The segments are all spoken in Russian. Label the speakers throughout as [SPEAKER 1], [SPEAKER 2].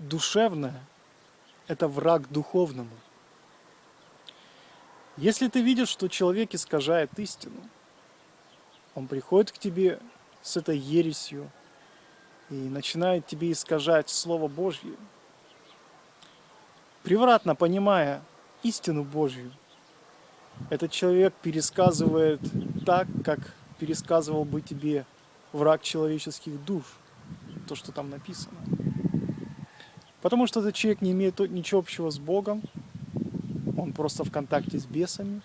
[SPEAKER 1] душевное – это враг духовному. Если ты видишь, что человек искажает истину, он приходит к тебе с этой ересью и начинает тебе искажать Слово Божье, превратно понимая истину Божью, этот человек пересказывает так, как пересказывал бы тебе враг человеческих душ, то, что там написано. Потому что этот человек не имеет ничего общего с Богом, он просто в контакте с бесами,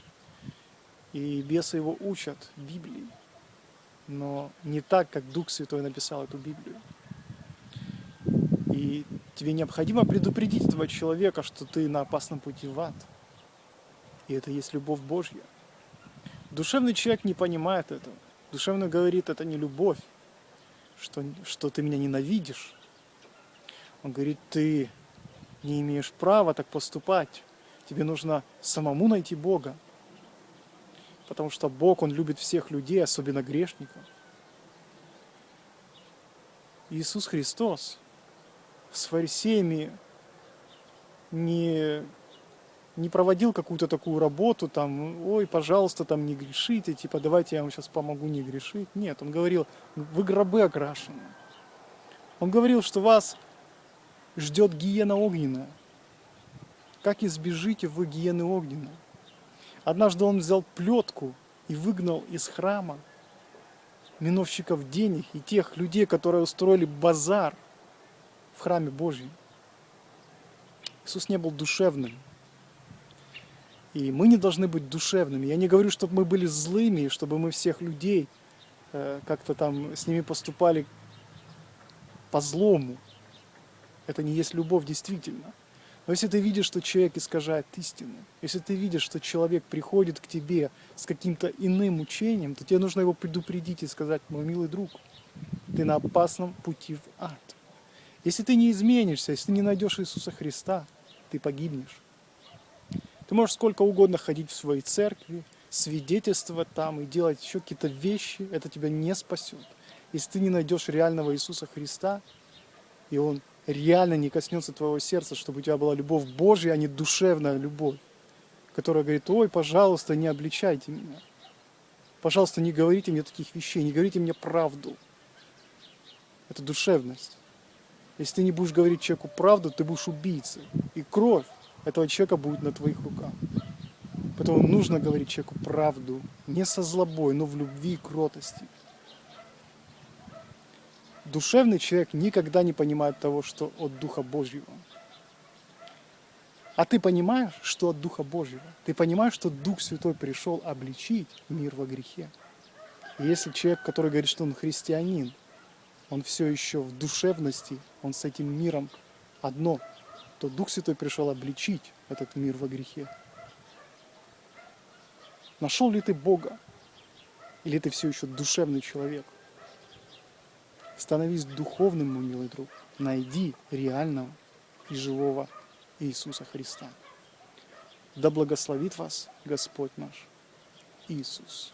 [SPEAKER 1] и бесы его учат Библии, но не так, как Дух Святой написал эту Библию. И тебе необходимо предупредить этого человека, что ты на опасном пути в ад. И это есть любовь Божья. Душевный человек не понимает этого. Душевный говорит, это не любовь, что, что ты меня ненавидишь. Он говорит, ты не имеешь права так поступать. Тебе нужно самому найти Бога. Потому что Бог, Он любит всех людей, особенно грешников. Иисус Христос с фарисеями не, не проводил какую-то такую работу, там, ой, пожалуйста, там не грешите, типа, давайте я вам сейчас помогу не грешить. Нет, он говорил, вы гробы окрашены. Он говорил, что вас ждет гиена огненная. Как избежите вы гиены огненной? Однажды он взял плетку и выгнал из храма миновщиков денег и тех людей, которые устроили базар в храме Божьем. Иисус не был душевным. И мы не должны быть душевными. Я не говорю, чтобы мы были злыми, чтобы мы всех людей э, как-то там с ними поступали по злому. Это не есть любовь действительно. Но если ты видишь, что человек искажает истину, если ты видишь, что человек приходит к тебе с каким-то иным учением, то тебе нужно его предупредить и сказать, мой милый друг, ты на опасном пути в ад. Если ты не изменишься, если ты не найдешь Иисуса Христа, ты погибнешь. Ты можешь сколько угодно ходить в своей церкви, свидетельствовать там и делать еще какие-то вещи, это тебя не спасет. Если ты не найдешь реального Иисуса Христа, и Он реально не коснется твоего сердца, чтобы у тебя была любовь Божья, а не душевная любовь, которая говорит, ой, пожалуйста, не обличайте меня. Пожалуйста, не говорите мне таких вещей, не говорите мне правду. Это душевность. Если ты не будешь говорить человеку правду, ты будешь убийцей. И кровь этого человека будет на твоих руках. Поэтому нужно говорить человеку правду, не со злобой, но в любви и кротости. Душевный человек никогда не понимает того, что от Духа Божьего. А ты понимаешь, что от Духа Божьего? Ты понимаешь, что Дух Святой пришел обличить мир во грехе? И если человек, который говорит, что он христианин, он все еще в душевности, он с этим миром одно, то Дух Святой пришел обличить этот мир во грехе. Нашел ли ты Бога? Или ты все еще душевный человек? Становись духовным, мой милый друг. Найди реального и живого Иисуса Христа. Да благословит вас Господь наш Иисус.